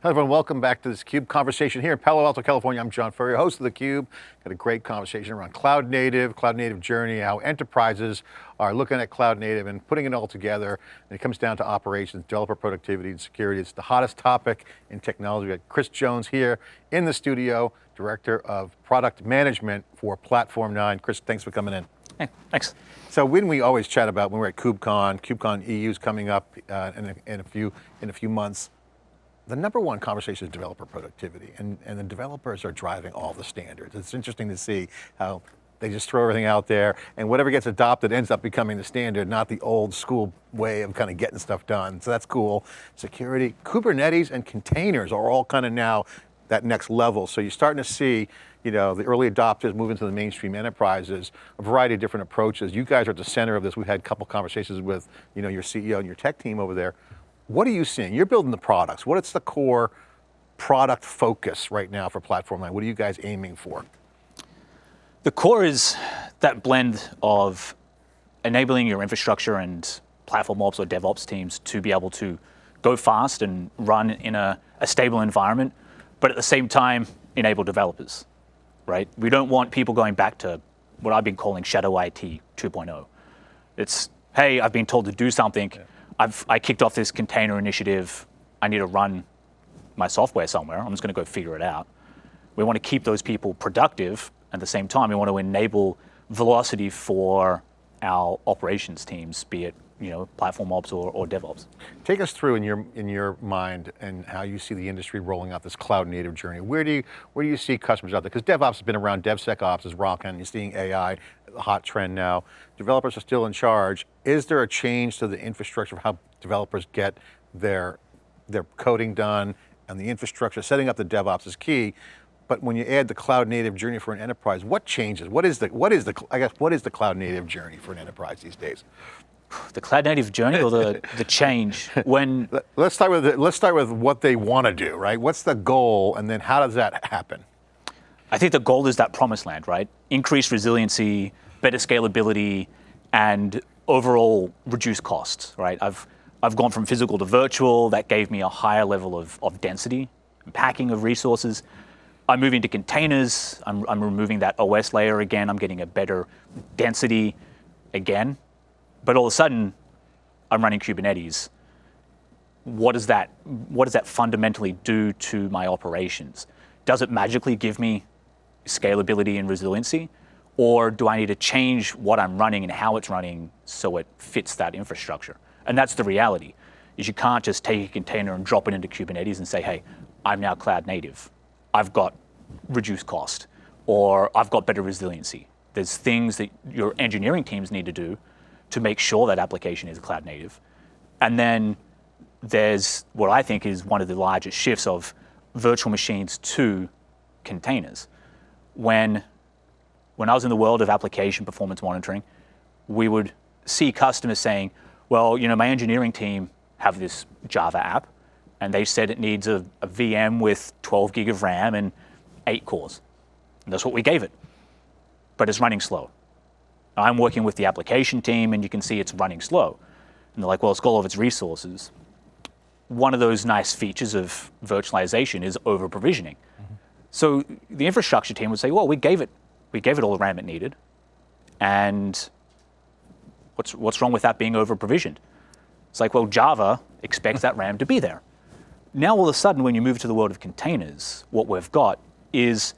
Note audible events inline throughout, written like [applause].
Hello everyone, welcome back to this CUBE conversation here in Palo Alto, California. I'm John Furrier, host of theCUBE. Got a great conversation around cloud native, cloud native journey, how enterprises are looking at cloud native and putting it all together. And it comes down to operations, developer productivity and security. It's the hottest topic in technology. We got Chris Jones here in the studio, Director of Product Management for Platform9. Chris, thanks for coming in. Hey, thanks. So when we always chat about when we're at KubeCon, KubeCon EU is coming up uh, in, a, in, a, few in a few months the number one conversation is developer productivity, and, and the developers are driving all the standards. It's interesting to see how they just throw everything out there, and whatever gets adopted ends up becoming the standard, not the old school way of kind of getting stuff done. So that's cool. Security, Kubernetes and containers are all kind of now that next level. So you're starting to see you know, the early adopters move into the mainstream enterprises, a variety of different approaches. You guys are at the center of this. We've had a couple conversations with you know, your CEO and your tech team over there. What are you seeing? You're building the products. What is the core product focus right now for Platform9? What are you guys aiming for? The core is that blend of enabling your infrastructure and platform ops or DevOps teams to be able to go fast and run in a, a stable environment, but at the same time, enable developers, right? We don't want people going back to what I've been calling shadow IT 2.0. It's, hey, I've been told to do something, yeah. I've I kicked off this container initiative. I need to run my software somewhere. I'm just going to go figure it out. We want to keep those people productive. At the same time, we want to enable velocity for our operations teams, be it you know, platform ops or, or, DevOps. Take us through in your in your mind and how you see the industry rolling out this cloud native journey. Where do you where do you see customers out there? Because DevOps has been around, DevSecOps is rocking, you're seeing AI, hot trend now. Developers are still in charge. Is there a change to the infrastructure of how developers get their, their coding done and the infrastructure, setting up the DevOps is key, but when you add the cloud native journey for an enterprise, what changes? What is the, what is the, I guess, what is the cloud native journey for an enterprise these days? [sighs] The cloud native journey or the, the change [laughs] when? Let's start with, let's start with what they want to do, right? What's the goal and then how does that happen? I think the goal is that promised land, right? Increased resiliency, better scalability, and overall reduced costs, right? I've, I've gone from physical to virtual, that gave me a higher level of, of density, and packing of resources. I'm moving to containers, I'm, I'm removing that OS layer again, I'm getting a better density again. But all of a sudden, I'm running Kubernetes. What does that, what does that fundamentally do to my operations? Does it magically give me scalability and resiliency? Or do I need to change what I'm running and how it's running so it fits that infrastructure? And that's the reality, is you can't just take a container and drop it into Kubernetes and say, hey, I'm now cloud native. I've got reduced cost, or I've got better resiliency. There's things that your engineering teams need to do to make sure that application is cloud native. And then there's what I think is one of the largest shifts of virtual machines to containers when, when I was in the world of application performance monitoring, we would see customers saying, well, you know, my engineering team have this Java app, and they said it needs a, a VM with 12 gig of RAM and eight cores. And that's what we gave it. But it's running slow. I'm working with the application team, and you can see it's running slow. And they're like, well, it's got all of its resources. One of those nice features of virtualization is over-provisioning. So the infrastructure team would say, well, we gave it, we gave it all the RAM it needed, and what's, what's wrong with that being over-provisioned? It's like, well, Java expects that RAM to be there. Now all of a sudden, when you move to the world of containers, what we've got is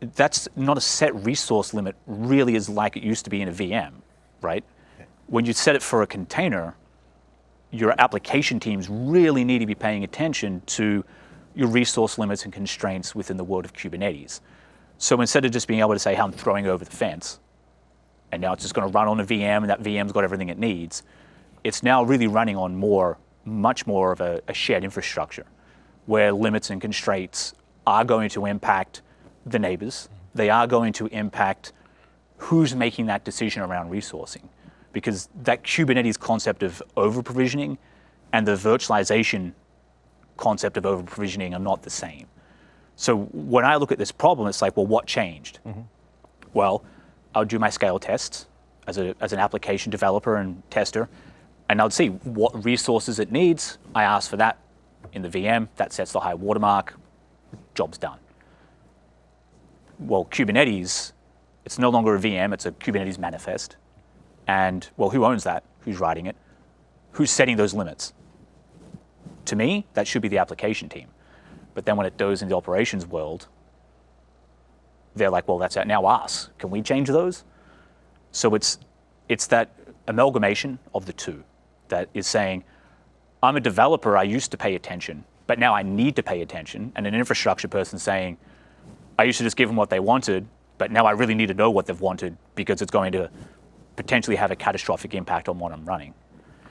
that's not a set resource limit really as like it used to be in a VM, right? When you set it for a container, your application teams really need to be paying attention to your resource limits and constraints within the world of Kubernetes. So instead of just being able to say, hey, I'm throwing over the fence, and now it's just going to run on a VM and that VM's got everything it needs, it's now really running on more, much more of a, a shared infrastructure where limits and constraints are going to impact the neighbors. They are going to impact who's making that decision around resourcing. Because that Kubernetes concept of over-provisioning and the virtualization concept of over provisioning are not the same. So when I look at this problem, it's like, well, what changed? Mm -hmm. Well, I'll do my scale tests as, a, as an application developer and tester, and I'll see what resources it needs. I ask for that in the VM, that sets the high watermark, job's done. Well, Kubernetes, it's no longer a VM, it's a Kubernetes manifest. And well, who owns that? Who's writing it? Who's setting those limits? To me, that should be the application team. But then when it goes in the operations world, they're like, well, that's now us. Can we change those? So it's, it's that amalgamation of the two that is saying, I'm a developer, I used to pay attention, but now I need to pay attention. And an infrastructure person saying, I used to just give them what they wanted, but now I really need to know what they've wanted because it's going to potentially have a catastrophic impact on what I'm running.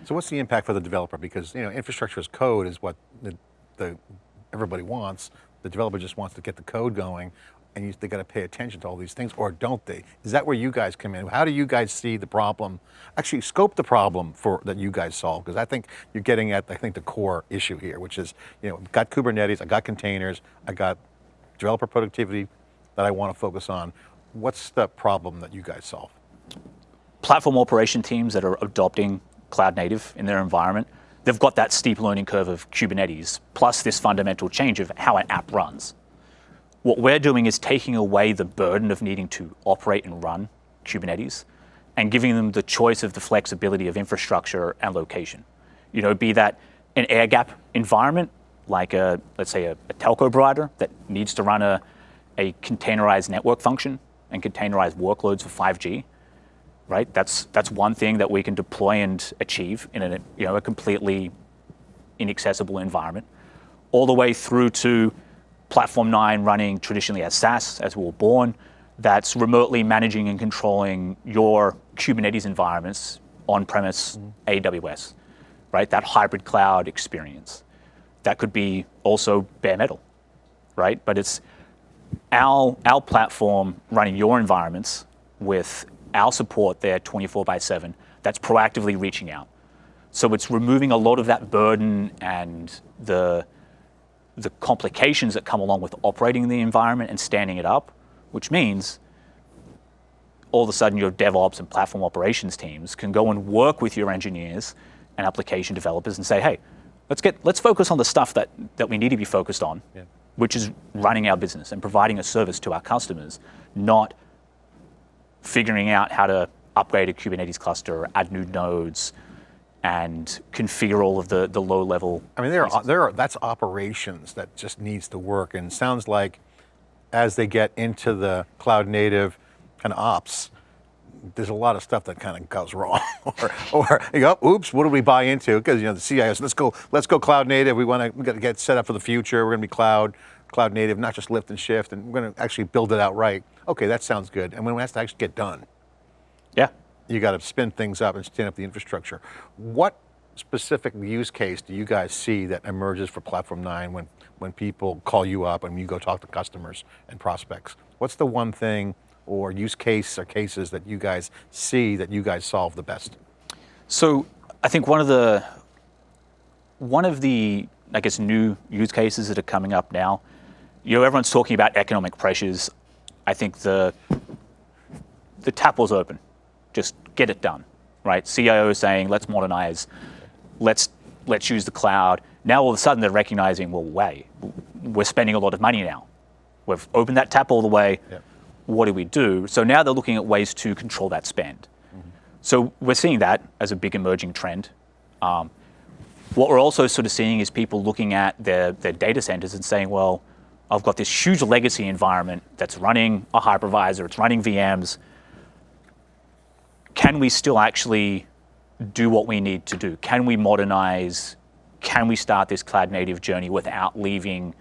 So what's the impact for the developer? Because you know, infrastructure as code is what the, the, everybody wants. The developer just wants to get the code going and you, they got to pay attention to all these things, or don't they? Is that where you guys come in? How do you guys see the problem? Actually, scope the problem for that you guys solve, because I think you're getting at I think the core issue here, which is you know, I've got Kubernetes, I got containers, I got developer productivity that I want to focus on. What's the problem that you guys solve? Platform operation teams that are adopting cloud native in their environment, they've got that steep learning curve of Kubernetes, plus this fundamental change of how an app runs. What we're doing is taking away the burden of needing to operate and run Kubernetes and giving them the choice of the flexibility of infrastructure and location. You know, be that an air gap environment, like a, let's say a, a telco provider that needs to run a, a containerized network function and containerized workloads for 5G, right? That's, that's one thing that we can deploy and achieve in a, you know, a completely inaccessible environment, all the way through to Platform 9 running traditionally as SaaS, as we were born, that's remotely managing and controlling your Kubernetes environments on-premise mm. AWS, right? That hybrid cloud experience. That could be also bare metal, right? But it's our, our platform running your environments with our support there 24 by 7 that's proactively reaching out. So it's removing a lot of that burden and the, the complications that come along with operating the environment and standing it up, which means all of a sudden your DevOps and platform operations teams can go and work with your engineers and application developers and say, hey, let's get let's focus on the stuff that, that we need to be focused on, yeah. which is running our business and providing a service to our customers, not figuring out how to upgrade a Kubernetes cluster, add new nodes, and configure all of the, the low level. I mean, there are, there are, that's operations that just needs to work and sounds like as they get into the cloud native kind of ops, there's a lot of stuff that kind of goes wrong, [laughs] or, or you go, oops, what do we buy into? Because you know the CIOs, let's go, let's go cloud native. We want to, we got to get set up for the future. We're going to be cloud, cloud native, not just lift and shift, and we're going to actually build it out right. Okay, that sounds good. And when it has to actually get done, yeah, you got to spin things up and stand up the infrastructure. What specific use case do you guys see that emerges for Platform 9 when, when people call you up and you go talk to customers and prospects? What's the one thing or use case or cases that you guys see that you guys solve the best? So I think one of the, one of the, I guess, new use cases that are coming up now, you know, everyone's talking about economic pressures. I think the, the tap was open just get it done, right? CIO is saying, let's modernize, let's, let's use the cloud. Now all of a sudden they're recognizing, well, wait, we're spending a lot of money now. We've opened that tap all the way. Yep. What do we do? So now they're looking at ways to control that spend. Mm -hmm. So we're seeing that as a big emerging trend. Um, what we're also sort of seeing is people looking at their, their data centers and saying, well, I've got this huge legacy environment that's running a hypervisor, it's running VMs, can we still actually do what we need to do? Can we modernize? Can we start this cloud native journey without leaving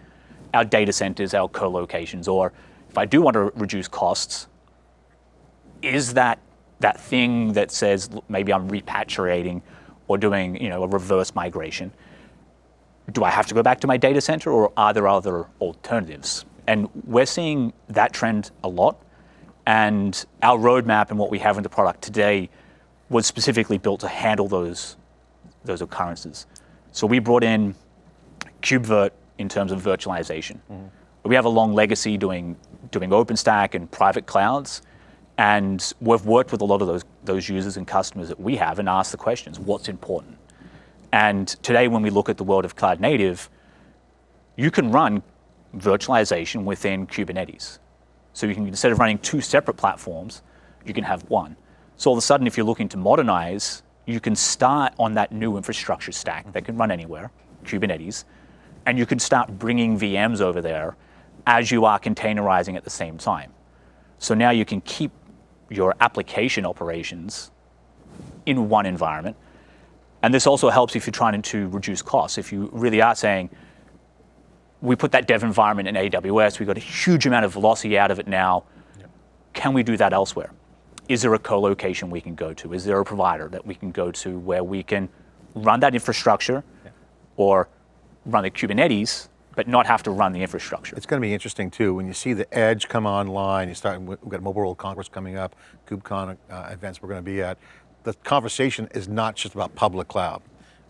our data centers, our co-locations? Or if I do want to reduce costs, is that that thing that says maybe I'm repatriating or doing you know, a reverse migration, do I have to go back to my data center or are there other alternatives? And we're seeing that trend a lot. And our roadmap and what we have in the product today was specifically built to handle those, those occurrences. So we brought in KubeVirt in terms of virtualization. Mm -hmm. We have a long legacy doing, doing OpenStack and private clouds. And we've worked with a lot of those, those users and customers that we have and asked the questions, what's important? And today when we look at the world of cloud native, you can run virtualization within Kubernetes. So you can, instead of running two separate platforms, you can have one. So all of a sudden, if you're looking to modernize, you can start on that new infrastructure stack that can run anywhere, Kubernetes, and you can start bringing VMs over there as you are containerizing at the same time. So now you can keep your application operations in one environment. And this also helps if you're trying to reduce costs. If you really are saying, we put that dev environment in AWS, we got a huge amount of velocity out of it now. Can we do that elsewhere? Is there a co-location we can go to? Is there a provider that we can go to where we can run that infrastructure or run the Kubernetes, but not have to run the infrastructure? It's going to be interesting too when you see the edge come online. You start. We've got Mobile World Congress coming up, KubeCon uh, events we're going to be at. The conversation is not just about public cloud,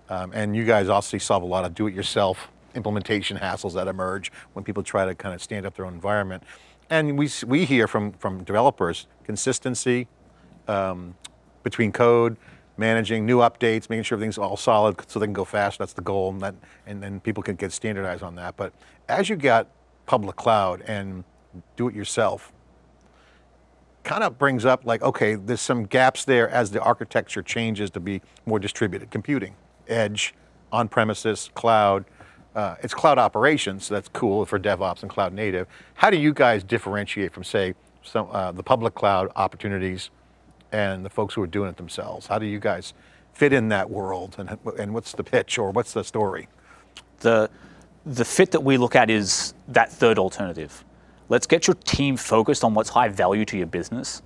um, and you guys also solve a lot of do-it-yourself implementation [laughs] hassles that emerge when people try to kind of stand up their own environment. And we we hear from from developers consistency um, between code, managing new updates, making sure everything's all solid so they can go fast. That's the goal, and, that, and then people can get standardized on that. But as you got public cloud and do it yourself, kind of brings up like, okay, there's some gaps there as the architecture changes to be more distributed. Computing, edge, on-premises, cloud. Uh, it's cloud operations, so that's cool for DevOps and cloud native. How do you guys differentiate from say, some, uh, the public cloud opportunities and the folks who are doing it themselves? How do you guys fit in that world and, and what's the pitch or what's the story? The, the fit that we look at is that third alternative. Let's get your team focused on what's high value to your business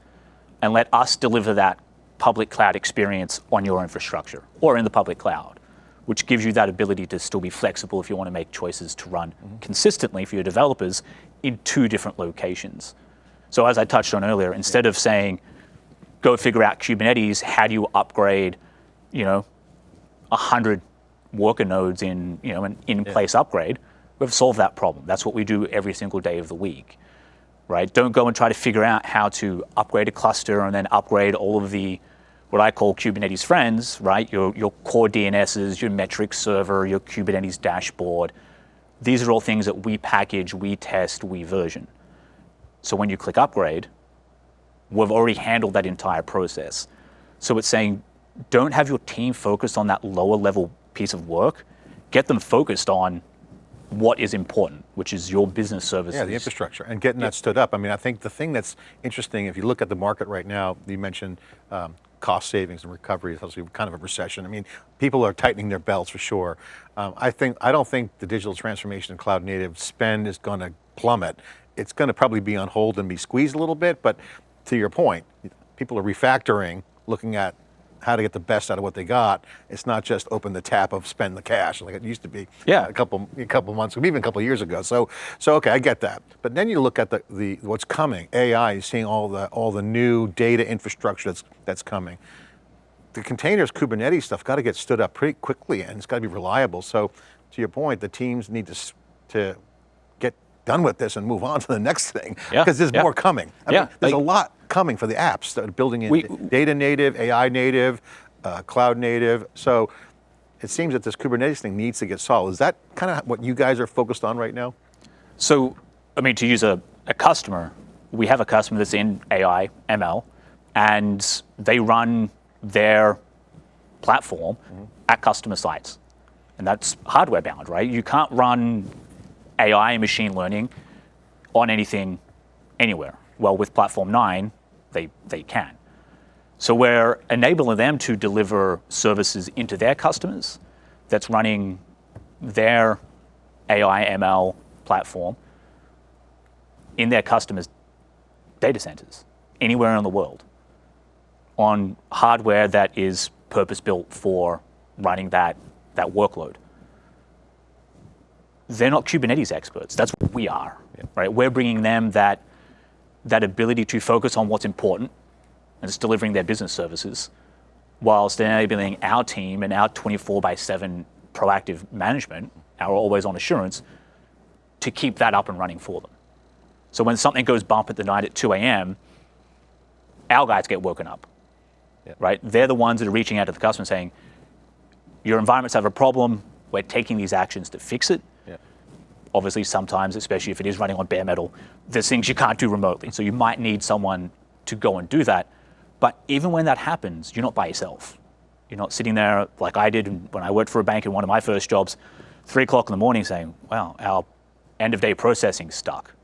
and let us deliver that public cloud experience on your infrastructure or in the public cloud, which gives you that ability to still be flexible if you want to make choices to run mm-hmm. consistently for your developers in two different locations. So as I touched on earlier, instead of saying, go figure out Kubernetes, how do you upgrade, you know, 100 worker nodes in, you know, an in-place yeah. upgrade, we've solved that problem. That's what we do every single day of the week, right? Don't go and try to figure out how to upgrade a cluster and then upgrade all of the, what I call Kubernetes friends, right? Your, your CoreDNSs, your metrics server, your Kubernetes dashboard. These are all things that we package, we test, we version. So when you click upgrade, we've already handled that entire process. So it's saying, don't have your team focused on that lower level piece of work. Get them focused on what is important, which is your business services. Yeah, the infrastructure and getting yeah. that stood up. I mean, I think the thing that's interesting, if you look at the market right now, you mentioned um, cost savings and recovery is obviously kind of a recession. I mean, people are tightening their belts for sure. Um, I think, I don't think the digital transformation and cloud native spend is going to plummet. It's going to probably be on hold and be squeezed a little bit, but to your point, people are refactoring, looking at how to get the best out of what they got. It's not just open the tap of spend the cash like it used to be. Yeah. a couple a couple months, ago, even a couple years ago. So so okay, I get that. But then you look at the, the what's coming. AI, you're seeing all the all the new data infrastructure that's that's coming. The containers, Kubernetes stuff, got to get stood up pretty quickly, and it's got to be reliable. So to your point, the teams need to to done with this and move on to the next thing because yeah, there's yeah. more coming. I yeah, mean, there's like, a lot coming for the apps that are building in we, data native, AI native, uh, cloud native. So it seems that this Kubernetes thing needs to get solved. Is that kind of what you guys are focused on right now? So, I mean, to use a, a customer, we have a customer that's in AI, ML, and they run their platform mm-hmm. at customer sites. And that's hardware bound, right? You can't run AI and machine learning on anything anywhere. Well, with Platform 9, they, they can. So we're enabling them to deliver services into their customers that's running their AI ML platform in their customers' data centers anywhere in the world on hardware that is purpose built for running that, that workload they're not Kubernetes experts. That's what we are, yeah. right? We're bringing them that, that ability to focus on what's important and it's delivering their business services whilst enabling our team and our 24 by 7 proactive management, our always on assurance, to keep that up and running for them. So when something goes bump at the night at 2 a.m., our guys get woken up, yeah. right? They're the ones that are reaching out to the customer saying, your environments have a problem, we're taking these actions to fix it obviously sometimes, especially if it is running on bare metal, there's things you can't do remotely. So you might need someone to go and do that. But even when that happens, you're not by yourself. You're not sitting there like I did when I worked for a bank in one of my first jobs, three o'clock in the morning saying, wow, our end of day processing stuck.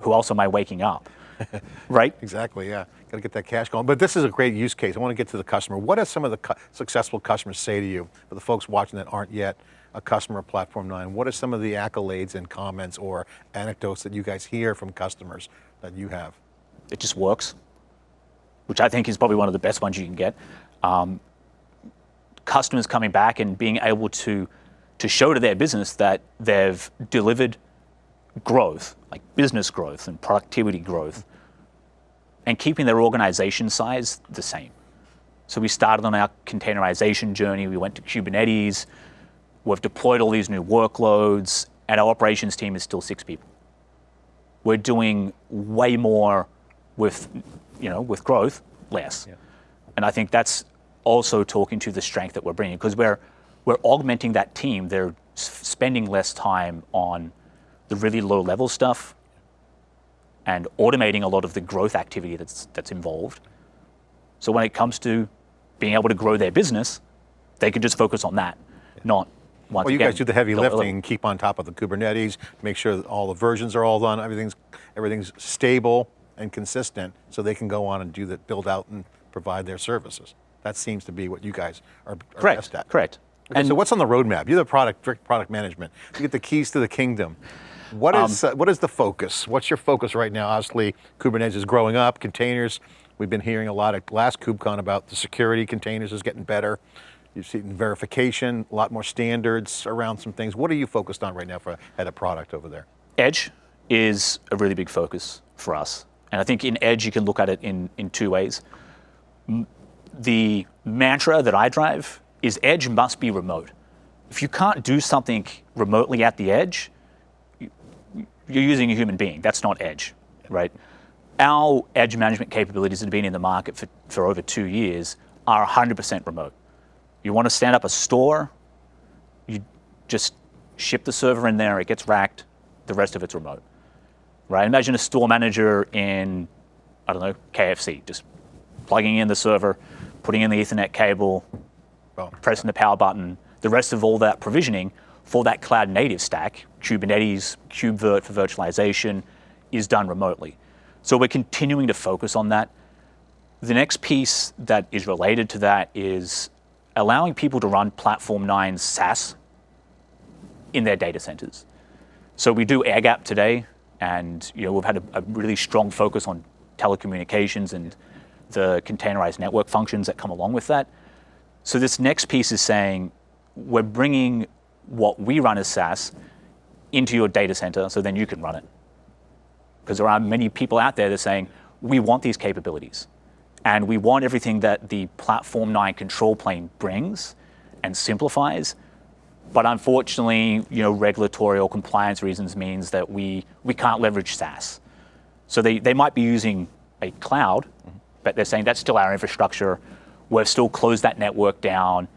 Who else am I waking up? [laughs] right? Exactly, yeah. Got to get that cash going. But this is a great use case. I want to get to the customer. What does some of the cu successful customers say to you, for the folks watching that aren't yet a customer Platform 9? What are some of the accolades and comments or anecdotes that you guys hear from customers that you have? It just works, which I think is probably one of the best ones you can get. Um, customers coming back and being able to, to show to their business that they've delivered growth, like business growth and productivity growth, and keeping their organization size the same. So we started on our containerization journey, we went to Kubernetes, we've deployed all these new workloads, and our operations team is still six people. We're doing way more with, you know, with growth, less. Yeah. And I think that's also talking to the strength that we're bringing because we're, we're augmenting that team. They're spending less time on the really low level stuff and automating a lot of the growth activity that's, that's involved. So when it comes to being able to grow their business, they can just focus on that, not once Well, you again, guys do the heavy lifting and keep on top of the Kubernetes, make sure that all the versions are all done, everything's, everything's stable and consistent so they can go on and do that, build out and provide their services. That seems to be what you guys are, are correct, best at. Correct. Okay, and so what's on the roadmap? You're the product, product management. You get the keys to the kingdom. What is, um, uh, what is the focus? What's your focus right now? Obviously, Kubernetes is growing up, containers. We've been hearing a lot at last KubeCon about the security containers is getting better. You've seen verification, a lot more standards around some things. What are you focused on right now for head of product over there? Edge is a really big focus for us. And I think in Edge, you can look at it in, in two ways. The mantra that I drive is Edge must be remote. If you can't do something remotely at the edge, you're using a human being. That's not edge, right? Our edge management capabilities that have been in the market for, for over two years are 100% remote. You want to stand up a store, you just ship the server in there, it gets racked, the rest of it's remote, right? Imagine a store manager in, I don't know, KFC, just plugging in the server, putting in the ethernet cable, pressing the power button, the rest of all that provisioning for that cloud native stack, Kubernetes, KubeVirt for virtualization, is done remotely. So we're continuing to focus on that. The next piece that is related to that is allowing people to run Platform 9 SaaS in their data centers. So we do air gap today, and you know, we've had a, a really strong focus on telecommunications and the containerized network functions that come along with that. So this next piece is saying we're bringing what we run as SaaS into your data center so then you can run it. Because there are many people out there that are saying, we want these capabilities. And we want everything that the Platform 9 control plane brings and simplifies. But unfortunately, you know, regulatory or compliance reasons means that we, we can't leverage SaaS. So they, they might be using a cloud, but they're saying that's still our infrastructure. We've still closed that network down,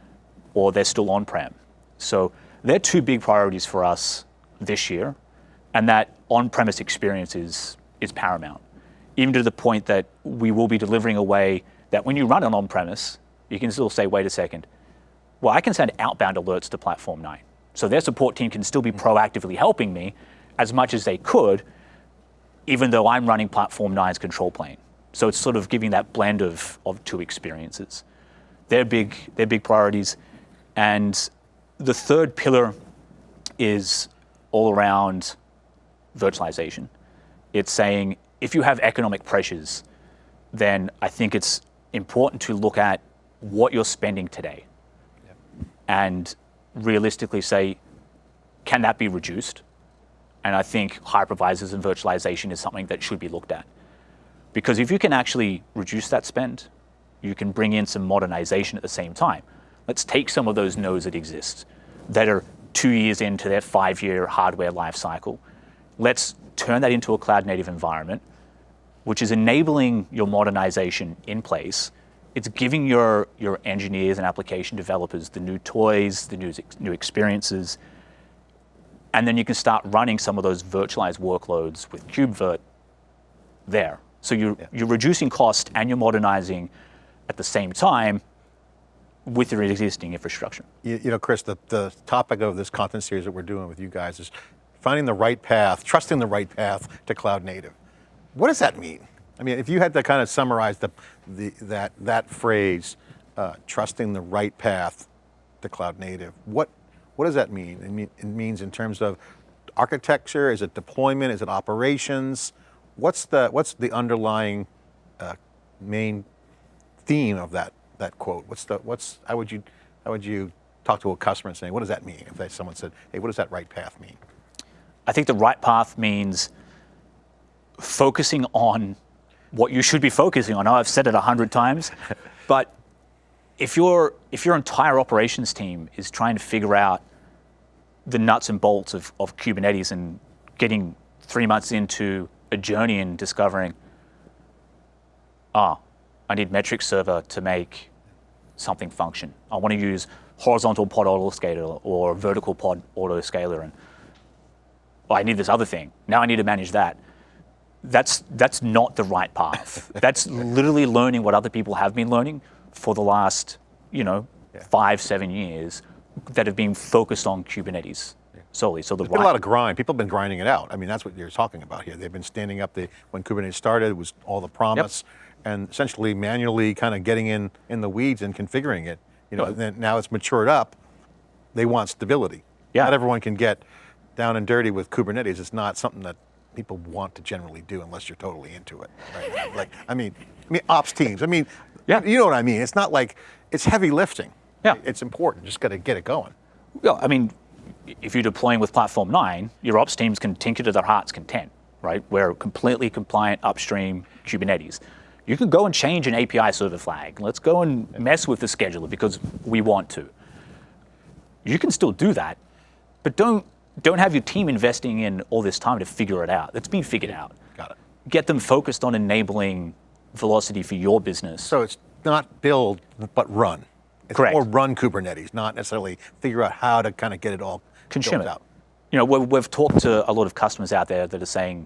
or they're still on-prem. So they're two big priorities for us this year, and that on-premise experience is, is paramount. Even to the point that we will be delivering a way that when you run an on-premise, you can still say, wait a second, well, I can send outbound alerts to Platform 9. So their support team can still be mm-hmm. proactively helping me as much as they could, even though I'm running Platform 9's control plane. So it's sort of giving that blend of, of two experiences. They're big, they're big priorities. And the third pillar is all around virtualization. It's saying if you have economic pressures, then I think it's important to look at what you're spending today yep. and realistically say, can that be reduced? And I think hypervisors and virtualization is something that should be looked at. Because if you can actually reduce that spend, you can bring in some modernization at the same time. Let's take some of those nodes that exist that are two years into their five-year hardware life cycle. Let's turn that into a cloud-native environment, which is enabling your modernization in place. It's giving your, your engineers and application developers the new toys, the new, new experiences, and then you can start running some of those virtualized workloads with KubeVirt there. So you're, Yeah. you're reducing cost and you're modernizing at the same time with your existing infrastructure. You, you know, Chris, the, the topic of this content series that we're doing with you guys is finding the right path, trusting the right path to cloud native. What does that mean? I mean, if you had to kind of summarize the, the, that, that phrase, uh, trusting the right path to cloud native, what, what does that mean? It, mean? it means in terms of architecture, is it deployment, is it operations? What's the, what's the underlying uh, main theme of that that quote? What's the what's how would you how would you talk to a customer and say what does that mean if they, someone said hey what does that right path mean? I think the right path means focusing on what you should be focusing on. I've said it a hundred times, [laughs] but if your if your entire operations team is trying to figure out the nuts and bolts of, of Kubernetes and getting three months into a journey and discovering, ah, I need metric server to make something function. I want to use horizontal pod autoscaler or vertical pod autoscaler and oh, I need this other thing. Now I need to manage that. That's that's not the right path. [laughs] that's literally learning what other people have been learning for the last, you know, Yeah. five, seven years that have been focused on Kubernetes solely. So the There's been a lot of grind. People have been grinding it out. I mean that's what you're talking about here. They've been standing up the when Kubernetes started it was all the promise and essentially manually kind of getting in in the weeds and configuring it. You know, then now it's matured up. They want stability. Yeah. Not everyone can get down and dirty with Kubernetes. It's not something that people want to generally do unless you're totally into it. Right? [laughs] like, I mean, I mean, ops teams. I mean, Yeah. you know what I mean. It's not like it's heavy lifting. Yeah. It's important. Just got to get it going. Well, I mean, if you're deploying with Platform 9, your ops teams can tinker to their heart's content, right? We're completely compliant upstream Kubernetes. You can go and change an API server flag. Let's go and mess with the scheduler because we want to. You can still do that, but don't don't have your team investing in all this time to figure it out. It's been figured out. Got it. Get them focused on enabling velocity for your business. So it's not build, but run. It's Correct. more run Kubernetes, not necessarily figure out how to kind of get it all consume it. out. You know, we've, we've talked to a lot of customers out there that are saying,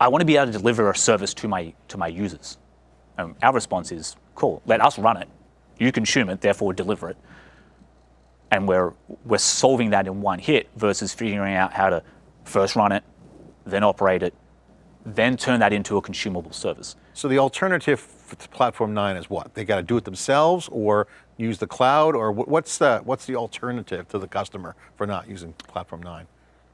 "I want to be able to deliver a service to my to my users." Um, our response is, "Cool, let us run it. You consume it, therefore deliver it." And we're we're solving that in one hit versus figuring out how to first run it, then operate it, then turn that into a consumable service. So the alternative to Platform 9 is what? They got to do it themselves or use the cloud or what's the, what's the alternative to the customer for not using Platform 9?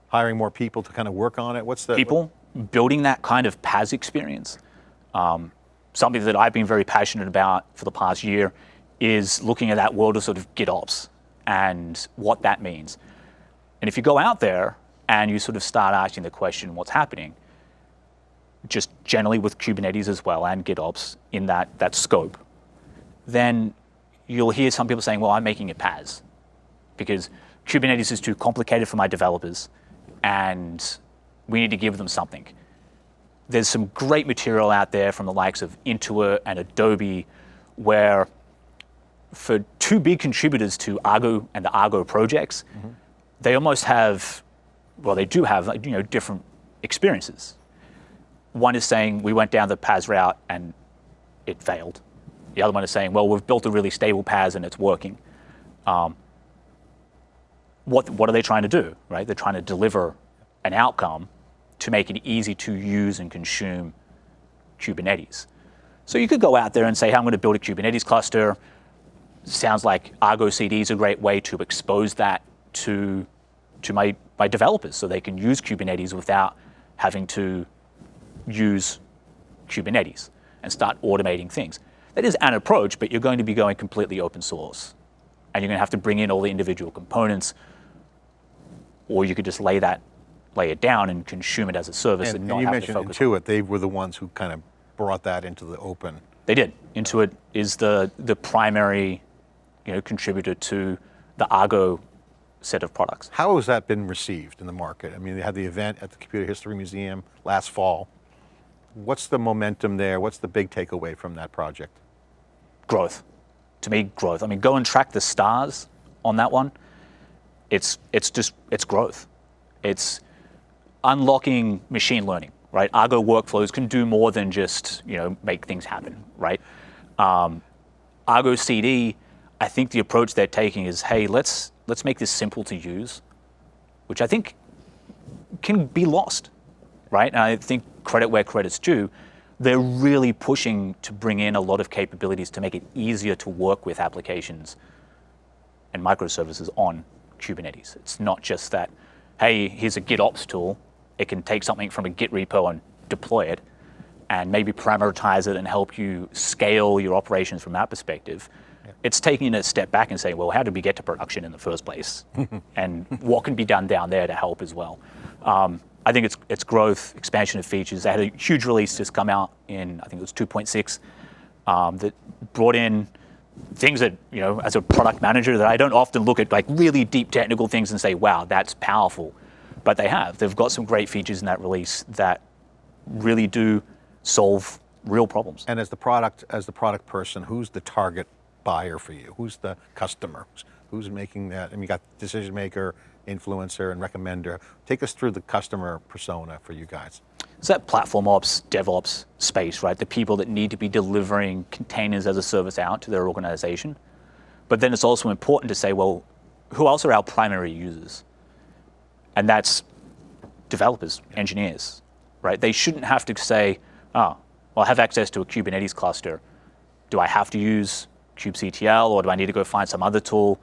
Hiring more people to kind of work on it? What's the people building that kind of PaaS experience. Um, something that I've been very passionate about for the past year is looking at that world of sort of GitOps and what that means. And if you go out there and you sort of start asking the question, what's happening? Just generally with Kubernetes as well and GitOps in that, that scope, then you'll hear some people saying, well, I'm making it PaaS because Kubernetes is too complicated for my developers and we need to give them something. There's some great material out there from the likes of Intuit and Adobe where for two big contributors to Argo and the Argo projects, they almost have, well, they do have like, you know, different experiences. One is saying we went down the PaaS route and it failed. The other one is saying, well, we've built a really stable PaaS and it's working. Um, what, what are they trying to do, right? They're trying to deliver an outcome to make it easy to use and consume Kubernetes. So you could go out there and say, hey, I'm going to build a Kubernetes cluster. Sounds like Argo CD is a great way to expose that to, to my, my developers so they can use Kubernetes without having to use Kubernetes and start automating things. That is an approach, but you're going to be going completely open source. And you're going to have to bring in all the individual components, or you could just lay that, lay it down and consume it as a service and, And, not and you have to mentioned focus. Intuit, they were the ones who kind of brought that into the open. They did. Intuit is the the primary, you know, contributor to the Argo set of products. How has that been received in the market? I mean, they had the event at the Computer History Museum last fall. What's the momentum there? What's the big takeaway from that project? growth. To me, growth. I mean, go and track the stars on that one. It's it's just it's growth, It's unlocking machine learning, right? Argo workflows can do more than just you know make things happen, right? Um, Argo CD, I think the approach they're taking is, hey, let's let's make this simple to use, which I think can be lost, right? And I think credit where credit's due. They're really pushing to bring in a lot of capabilities to make it easier to work with applications and microservices on Kubernetes. It's not just that, hey, here's a GitOps tool. It can take something from a Git repo and deploy it and maybe parameterize it and help you scale your operations from that perspective. It's taking a step back and saying, well, how did we get to production in the first place? [laughs] and what can be done down there to help as well? Um, I think it's, it's growth, expansion of features. They had a huge release just come out in, I think it was 2.6, um, that brought in things that, you know, as a product manager, that I don't often look at like really deep technical things and say, wow, that's powerful. But they have. They've got some great features in that release that really do solve real problems. And as the product, as the product person, who's the target buyer for you? Who's the customer? Who's making that? I mean, you got decision maker, influencer, and recommender. Take us through the customer persona for you guys. It's that platform ops, DevOps space, right? The people that need to be delivering containers as a service out to their organization. But then it's also important to say, well, who else are our primary users? And that's developers, engineers, right? They shouldn't have to say, oh, well, I have access to a Kubernetes cluster. Do I have to use kubectl or do I need to go find some other tool?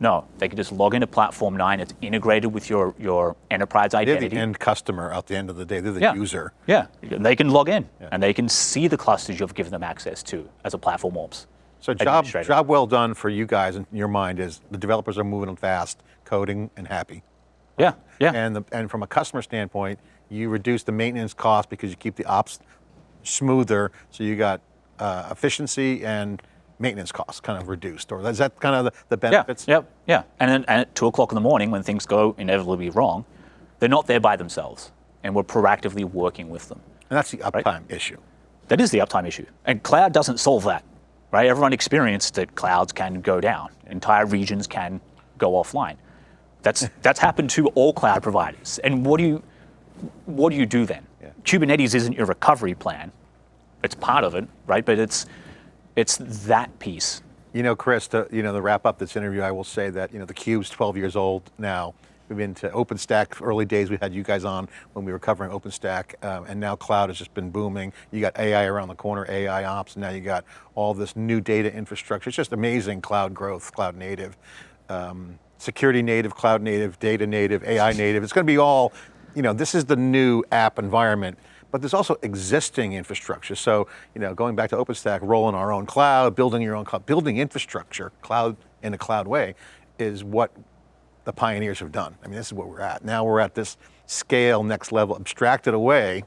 No, they can just log into Platform 9. It's integrated with your, your enterprise identity. They're the end customer at the end of the day. They're the yeah. user. Yeah, they can log in yeah. and they can see the clusters you've given them access to as a platform ops. So job, job well done for you guys in your mind is the developers are moving fast, coding and happy. Yeah, yeah. And, the, and from a customer standpoint, you reduce the maintenance cost because you keep the ops smoother, so you got uh, efficiency and maintenance costs kind of reduced, or is that kind of the, the benefits? Yeah, yeah, And, then, and at two o'clock in the morning when things go inevitably wrong, they're not there by themselves, and we're proactively working with them. And that's the uptime right? issue. That is the uptime issue, and cloud doesn't solve that, right? Everyone experienced that clouds can go down, entire regions can go offline. That's [laughs] that's happened to all cloud providers. And what do you what do you do then? Yeah. Kubernetes isn't your recovery plan. It's part of it, right? But it's it's that piece. You know, Chris, to, you know, to wrap up this interview, I will say that, you know, the Cube's 12 years old now. We've been to OpenStack, early days we had you guys on when we were covering OpenStack, um, and now cloud has just been booming. You got AI around the corner, AI ops, and now you got all this new data infrastructure. It's just amazing cloud growth, cloud native. Um, security native, cloud native, data native, AI native. It's going to be all, you know, this is the new app environment but there's also existing infrastructure. So, you know, going back to OpenStack, rolling our own cloud, building your own cloud, building infrastructure, cloud in a cloud way, is what the pioneers have done. I mean, this is where we're at. Now we're at this scale, next level, abstract it away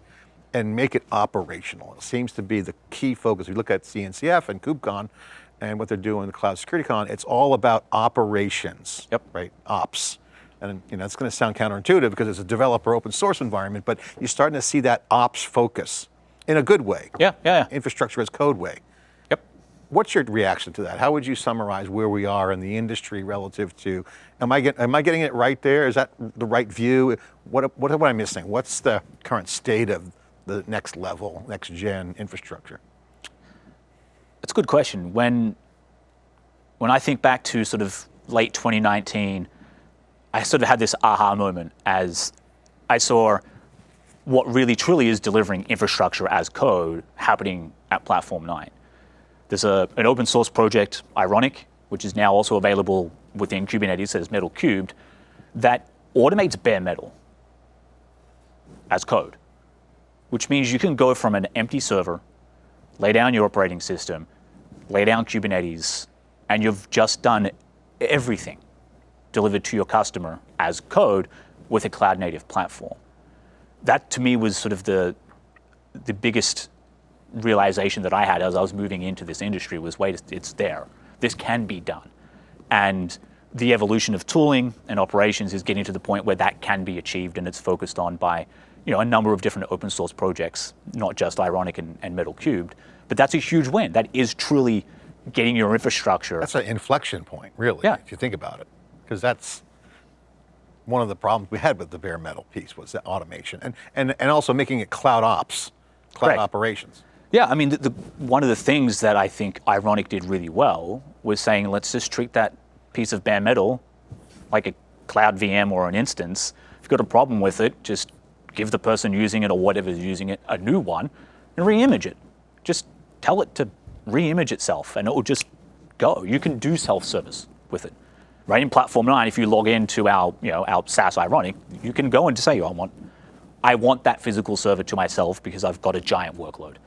and make it operational. It seems to be the key focus. We look at CNCF and KubeCon and what they're doing in the Cloud Security Con, it's all about operations, yep. right, ops and you know, it's going to sound counterintuitive because it's a developer open source environment, but you're starting to see that ops focus in a good way. Yeah, yeah, yeah. Infrastructure as code way. Yep. What's your reaction to that? How would you summarize where we are in the industry relative to, am I, get, am I getting it right there? Is that the right view? What, what am I missing? What's the current state of the next level, next gen infrastructure? That's a good question. When, when I think back to sort of late 2019, I sort of had this aha moment as I saw what really truly is delivering infrastructure as code happening at Platform 9. There's a, an open source project, Ironic, which is now also available within Kubernetes as Metal Cubed, that automates bare metal as code, which means you can go from an empty server, lay down your operating system, lay down Kubernetes, and you've just done everything delivered to your customer as code with a cloud native platform. That to me was sort of the, the biggest realization that I had as I was moving into this industry was, wait, it's there. This can be done. And the evolution of tooling and operations is getting to the point where that can be achieved and it's focused on by you know, a number of different open source projects, not just Ironic and, and Metal Cubed. But that's a huge win. That is truly getting your infrastructure. That's an inflection point, really, yeah. if you think about it because that's one of the problems we had with the bare metal piece was the automation and, and, and also making it cloud ops, cloud Correct. operations. Yeah, I mean, the, the, one of the things that I think Ironic did really well was saying, let's just treat that piece of bare metal like a cloud VM or an instance. If you've got a problem with it, just give the person using it or whatever's using it a new one and re-image it. Just tell it to re-image itself and it will just go. You can do self-service with it. Right in Platform 9, if you log into our, you know, our SaaS Ironic, you can go and say, oh, I want, I want that physical server to myself because I've got a giant workload.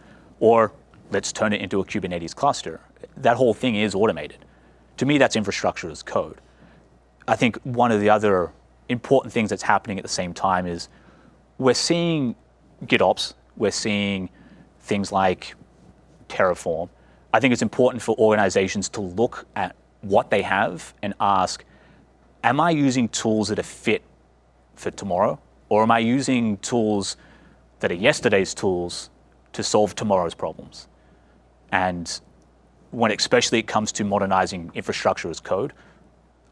Or let's turn it into a Kubernetes cluster. That whole thing is automated. To me, that's infrastructure as code. I think one of the other important things that's happening at the same time is we're seeing GitOps, we're seeing things like Terraform. I think it's important for organizations to look at what they have and ask, am I using tools that are fit for tomorrow? Or am I using tools that are yesterday's tools to solve tomorrow's problems? And when especially it comes to modernizing infrastructure as code,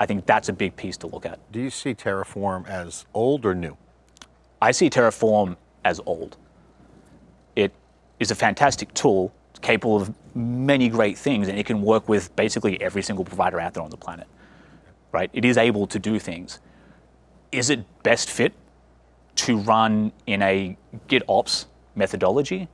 I think that's a big piece to look at. Do you see Terraform as old or new? I see Terraform as old. It is a fantastic tool, capable of many great things, and it can work with basically every single provider out there on the planet. Right? It is able to do things. Is it best fit to run in a GitOps methodology?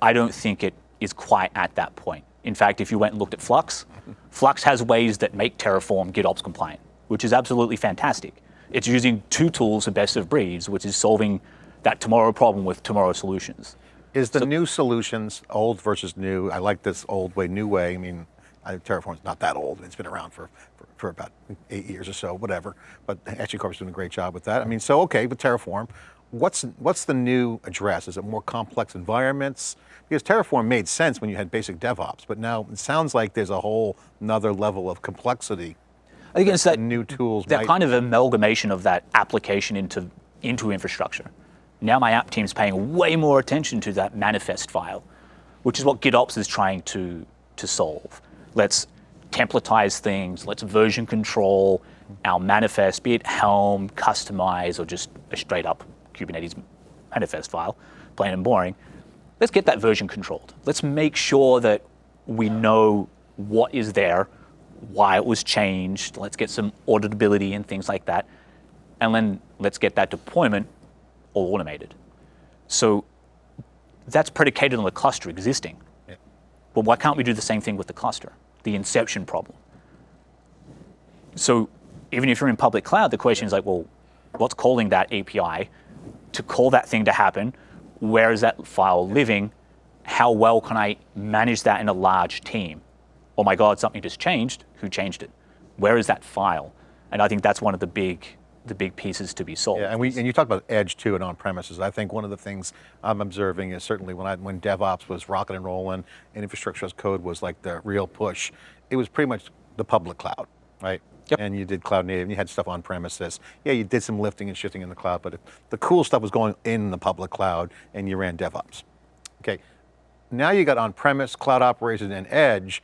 I don't think it is quite at that point. In fact, if you went and looked at Flux, [laughs] Flux has ways that make Terraform GitOps compliant, which is absolutely fantastic. It's using two tools of best of breeds, which is solving that tomorrow problem with tomorrow solutions. Is the new solutions old versus new? I like this old way, new way. I mean, I, Terraform's not that old. It's been around for, for, for about eight years or so, whatever. But HashiCorp's doing a great job with that. I mean, so okay, with Terraform, what's what's the new address? Is it more complex environments? Because Terraform made sense when you had basic DevOps, but now it sounds like there's a whole another level of complexity. I think it's that New tools. that might- kind of amalgamation of that application into into infrastructure. Now my app team's paying way more attention to that manifest file, which is what GitOps is trying to to solve. Let's templatize things. Let's version control our manifest, be it Helm, Kustomize, or just a straight up Kubernetes manifest file, plain and boring. Let's get that version controlled. Let's make sure that we know what is there, why it was changed. Let's get some auditability and things like that. And then let's get that deployment all automated. So that's predicated on the cluster existing. Yeah. But why can't we do the same thing with the cluster? The inception problem. So even if you're in public cloud, the question is like, well, what's calling that API? To call that thing to happen, where is that file living? How well can I manage that in a large team? Oh my God, something just changed. Who changed it? Where is that file? And I think that's one of the big, the big pieces to be sold. Yeah, and we and you talk about edge too and on premises. I think one of the things I'm observing is certainly when I when DevOps was rocking and rolling and infrastructure as code was like the real push, it was pretty much the public cloud, right? Yep. And you did cloud native, and you had stuff on premises. Yeah, you did some lifting and shifting in the cloud, but the cool stuff was going in the public cloud, and you ran DevOps. Okay, now you got on-premise, cloud operations, and edge.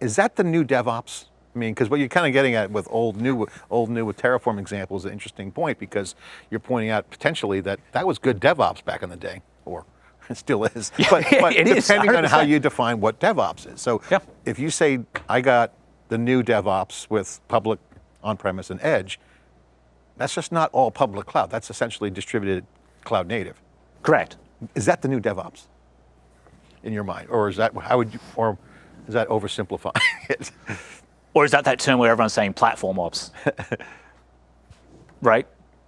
Is that the new DevOps? I mean, because what you're kind of getting at with old new, old new with Terraform example is an interesting point because you're pointing out potentially that that was good DevOps back in the day, or it [laughs] still is. but [laughs] but it is, depending on how you define what DevOps is. So Yeah. if you say I got the new DevOps with public, on-premise, and edge, that's just not all public cloud. That's essentially distributed cloud native. Correct. Is that the new DevOps in your mind, or is that how would you, or is that oversimplifying [laughs] it? Or is that that term where everyone's saying platform ops? [laughs] right?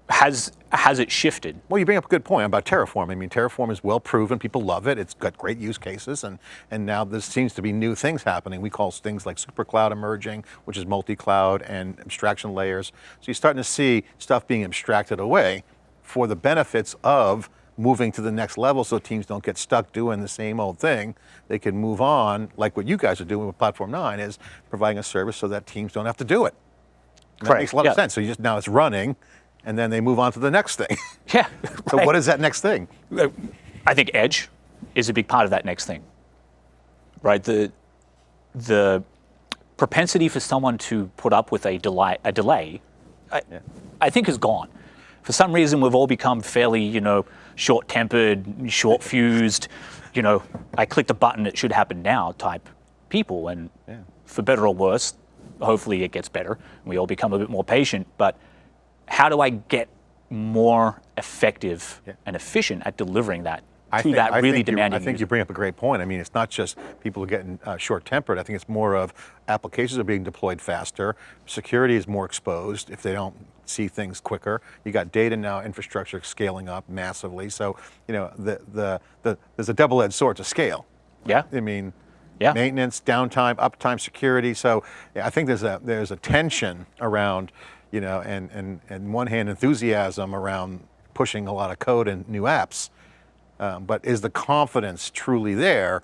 Has has it shifted? Well, you bring up a good point about Terraform. I mean, Terraform is well proven. People love it. It's got great use cases, and and now there seems to be new things happening. We call things like supercloud emerging, which is multi-cloud and abstraction layers. So you're starting to see stuff being abstracted away for the benefits of moving to the next level, so teams don't get stuck doing the same old thing. They can move on, like what you guys are doing with Platform Nine, is providing a service so that teams don't have to do it. And that makes a lot yeah. of sense. So you just now it's running, and then they move on to the next thing. [laughs] Yeah. [laughs] So right. what is that next thing? Uh, I think edge is a big part of that next thing. Right? The the propensity for someone to put up with a delay a delay. I, I think is gone. For some reason, we've all become fairly, you know, short-tempered, short-fused. You know, I clicked a button, it should happen now type people, and Yeah. for better or worse, hopefully it gets better. and We all become a bit more patient. But how do I get more effective Yeah. and efficient at delivering that I to think, that I really you- demanding I think user? you bring up a great point. I mean, it's not just people getting uh, short-tempered. I think it's more of applications are being deployed faster. Security is more exposed if they don't see things quicker. You got data now, infrastructure scaling up massively. So, you know, the, the, the, there's a double-edged sword to scale. Yeah. I mean, Yeah. maintenance, downtime, uptime, security. So yeah, I think there's a there's a tension around, you know, and and and one hand enthusiasm around pushing a lot of code and new apps, um, but is the confidence truly there?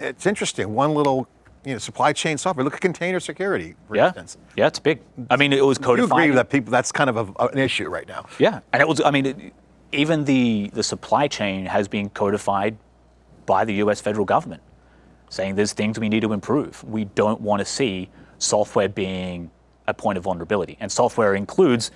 It's interesting. One little, you know, supply chain software. Look at container security, for Yeah. instance. Yeah, it's big. I mean, it was codified. You codified. agree that people that's kind of a, an issue right now. Yeah, and it was. I mean, it, even the the supply chain has been codified by the U.S. federal government, saying there's things we need to improve. We don't want to see software being a point of vulnerability, and software includes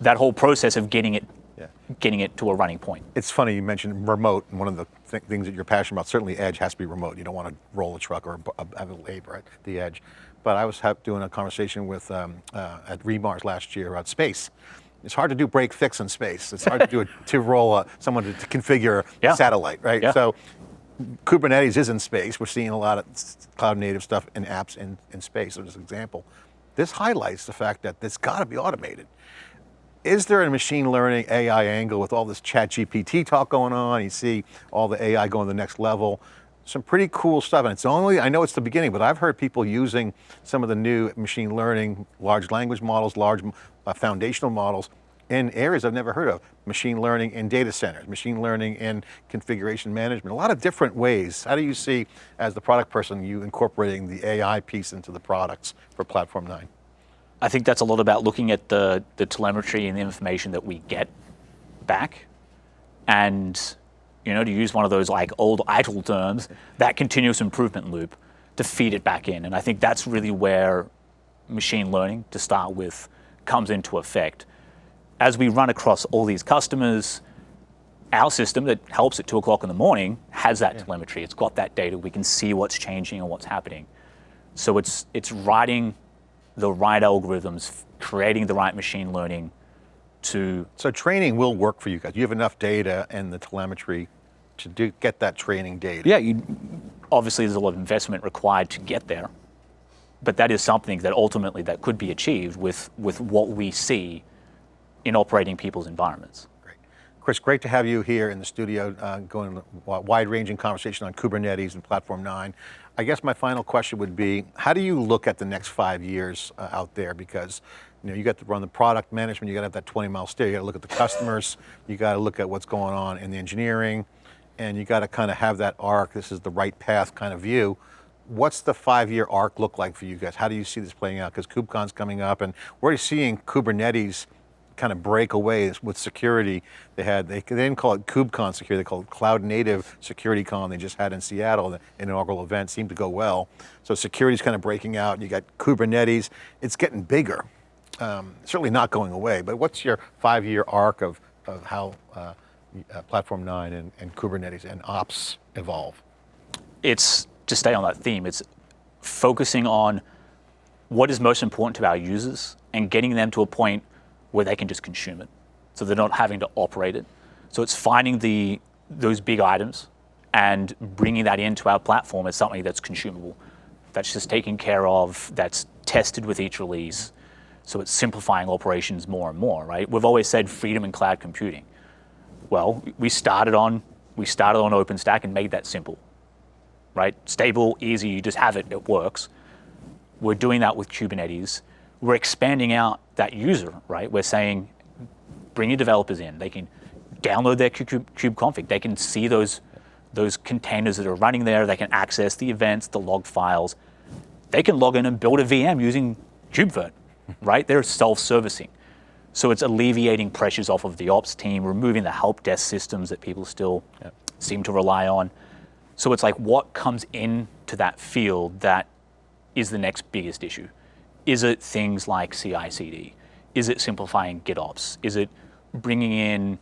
that whole process of getting it, Yeah. getting it to a running point. It's funny you mentioned remote, and one of the th- things that you're passionate about, certainly edge has to be remote. You don't want to roll a truck or a- have a labor at the edge. But I was doing a conversation with um, uh, at re:MARS last year about space. It's hard to do break fix in space. It's hard to do it [laughs] to roll a, someone to, to configure Yeah. a satellite, right? Yeah. So Kubernetes is in space. We're seeing a lot of cloud native stuff and apps in, in space. So, as an example, this highlights the fact that this got to be automated is there a machine learning AI angle with all this ChatGPT talk going on? You see all the AI going to the next level. Some pretty cool stuff. And it's only, I know it's the beginning, but I've heard people using some of the new machine learning, large language models, large uh, foundational models in areas I've never heard of. Machine learning in data centers, machine learning in configuration management, a lot of different ways. How do you see, as the product person, you incorporating the AI piece into the products for Platform 9? I think that's a lot about looking at the, the telemetry and the information that we get back and, you know, to use one of those like old ITIL terms, that continuous improvement loop to feed it back in. And I think that's really where machine learning, to start with, comes into effect. As we run across all these customers, our system that helps at two o'clock in the morning has that telemetry. It's got that data. We can see what's changing and what's happening. So it's it's writing the right algorithms, creating the right machine learning to So training will work for you guys. You have enough data and the telemetry to do, get that training data. yeah. You, obviously, there's a lot of investment required to get there, but that is something that ultimately that could be achieved with with what we see in operating people's environments. Great. Chris, great to have you here in the studio, uh, going a wide-ranging conversation on Kubernetes and Platform 9. I guess my final question would be, how do you look at the next five years uh, out there? Because you know, you got to run the product management, you got to have that 20-mile stare, you got to look at the customers, you got to look at what's going on in the engineering, and you got to kind of have that arc, this is the right path kind of view. What's the five-year arc look like for you guys? How do you see this playing out? Because KubeCon's coming up, and we're already seeing Kubernetes kind of break away with security. They had they, they didn't call it KubeCon security, they called it Cloud Native Security Con. They just had in Seattle, the inaugural event seemed to go well. So security's kind of breaking out. You got Kubernetes. It's getting bigger. Um, certainly not going away. But what's your five-year arc of of how uh, uh, Platform 9 and, and Kubernetes and Ops evolve? it's to stay on that theme, it's focusing on what is most important to our users and getting them to a point where they can just consume it. So they're not having to operate it. So it's finding the those big items and bringing that into our platform as something that's consumable, that's just taken care of, that's tested with each release. So it's simplifying operations more and more, right? We've always said freedom in cloud computing. Well, we started on we started on OpenStack and made that simple right? Stable, easy, you just have it, it works. We're doing that with Kubernetes. We're expanding out that user, right? We're saying, bring your developers in. They can download their kube, config. They can see those, those containers that are running there. They can access the events, the log files. They can log in and build a VM using KubeVirt, right? They're self-servicing. So it's alleviating pressures off of the ops team, removing the help desk systems that people still seem to rely on. So it's like what comes into that field that is the next biggest issue? Is it things like CI/CD? is it simplifying GitOps? Is it bringing in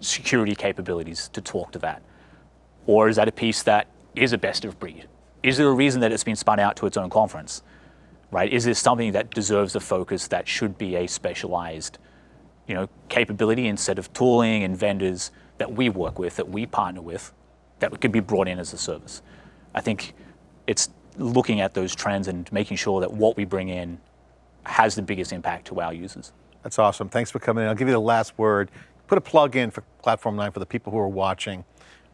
security capabilities to talk to that? Or is that a piece that is a best of breed? Is there a reason that it's been spun out to its own conference? Right? Is this something that deserves the focus that should be a specialized you know, capability instead of tooling and vendors that we work with, that we partner with, that could be brought in as a service? I think it's looking at those trends and making sure that what we bring in has the biggest impact to our users. That's awesome. Thanks for coming in. I'll give you the last word. Put a plug in for Platform 9 for the people who are watching.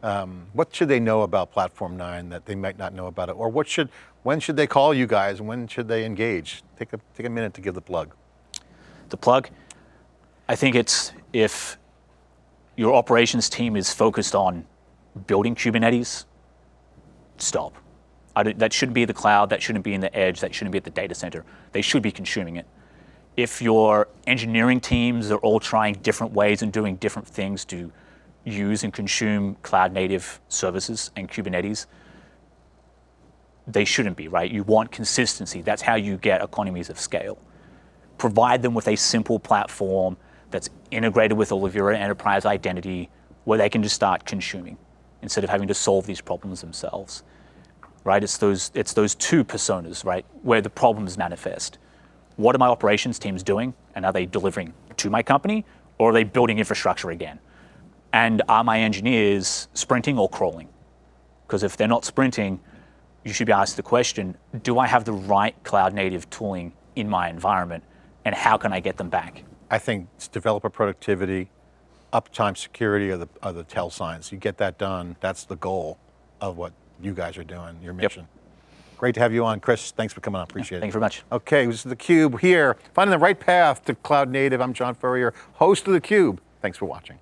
Um, what should they know about Platform 9 that they might not know about it? Or what should, when should they call you guys? When should they engage? Take a, take a minute to give the plug. The plug, I think it's if your operations team is focused on building Kubernetes, stop. That shouldn't be the cloud, that shouldn't be in the edge, that shouldn't be at the data center. They should be consuming it. If your engineering teams are all trying different ways and doing different things to use and consume cloud native services and Kubernetes, they shouldn't be, right? You want consistency. That's how you get economies of scale. Provide them with a simple platform that's integrated with all of your enterprise identity where they can just start consuming instead of having to solve these problems themselves. Right? It's those it's those two personas, right, where the problems manifest. What are my operations teams doing? And are they delivering to my company or are they building infrastructure again? And are my engineers sprinting or crawling? Because if they're not sprinting, you should be asked the question, do I have the right cloud native tooling in my environment and how can I get them back? I think it's developer productivity, uptime security are the, are the tell signs. You get that done, that's the goal of what you guys are doing, your mission. Yep. Great to have you on, Chris. Thanks for coming on, appreciate yeah, thank it. Thanks very much. Okay, this is theCUBE here, finding the right path to cloud native. I'm John Furrier, host of theCUBE. Thanks for watching.